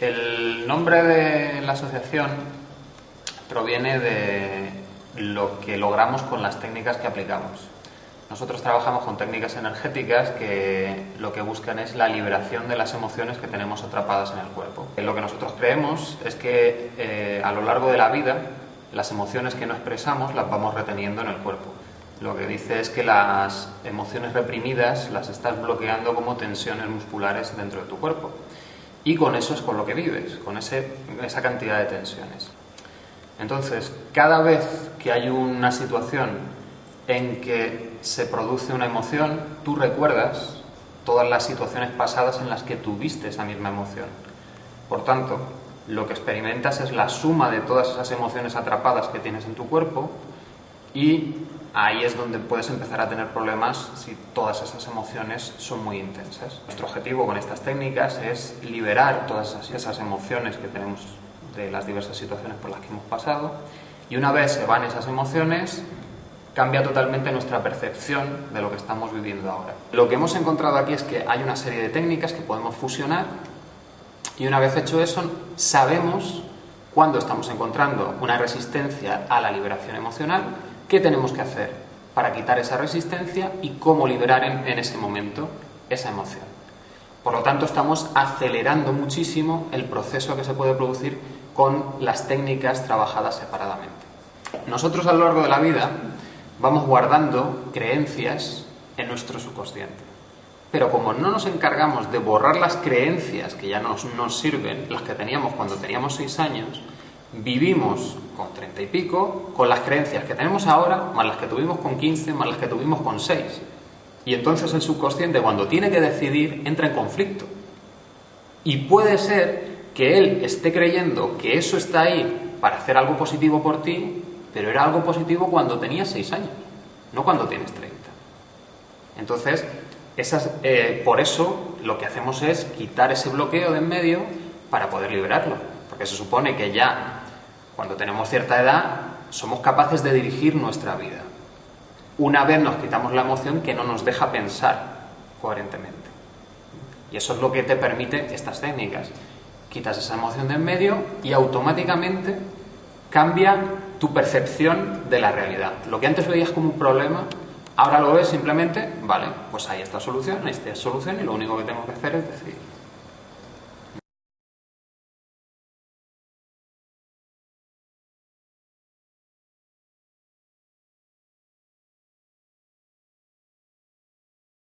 El nombre de la asociación proviene de lo que logramos con las técnicas que aplicamos. Nosotros trabajamos con técnicas energéticas que lo que buscan es la liberación de las emociones que tenemos atrapadas en el cuerpo. Lo que nosotros creemos es que eh, a lo largo de la vida las emociones que no expresamos las vamos reteniendo en el cuerpo. Lo que dice es que las emociones reprimidas las estás bloqueando como tensiones musculares dentro de tu cuerpo. Y con eso es con lo que vives, con ese, esa cantidad de tensiones. Entonces, cada vez que hay una situación en que se produce una emoción, tú recuerdas todas las situaciones pasadas en las que tuviste esa misma emoción. Por tanto, lo que experimentas es la suma de todas esas emociones atrapadas que tienes en tu cuerpo y ahí es donde puedes empezar a tener problemas si todas esas emociones son muy intensas. Nuestro objetivo con estas técnicas es liberar todas esas emociones que tenemos de las diversas situaciones por las que hemos pasado y una vez se van esas emociones cambia totalmente nuestra percepción de lo que estamos viviendo ahora. Lo que hemos encontrado aquí es que hay una serie de técnicas que podemos fusionar y una vez hecho eso sabemos cuando estamos encontrando una resistencia a la liberación emocional, qué tenemos que hacer para quitar esa resistencia y cómo liberar en, en ese momento esa emoción. Por lo tanto, estamos acelerando muchísimo el proceso que se puede producir con las técnicas trabajadas separadamente. Nosotros a lo largo de la vida vamos guardando creencias en nuestro subconsciente. Pero como no nos encargamos de borrar las creencias que ya nos, nos sirven, las que teníamos cuando teníamos seis años, vivimos con treinta y pico con las creencias que tenemos ahora, más las que tuvimos con 15, más las que tuvimos con seis. Y entonces el subconsciente cuando tiene que decidir entra en conflicto. Y puede ser que él esté creyendo que eso está ahí para hacer algo positivo por ti, pero era algo positivo cuando tenías 6 años, no cuando tienes 30. Entonces, esas, eh, por eso lo que hacemos es quitar ese bloqueo de en medio para poder liberarlo. Porque se supone que ya, cuando tenemos cierta edad, somos capaces de dirigir nuestra vida. Una vez nos quitamos la emoción que no nos deja pensar coherentemente. Y eso es lo que te permite estas técnicas. Quitas esa emoción de en medio y automáticamente cambia tu percepción de la realidad. Lo que antes veías como un problema, ahora lo ves simplemente, vale, pues ahí está solución, ahí está solución y lo único que tengo que hacer es decidir.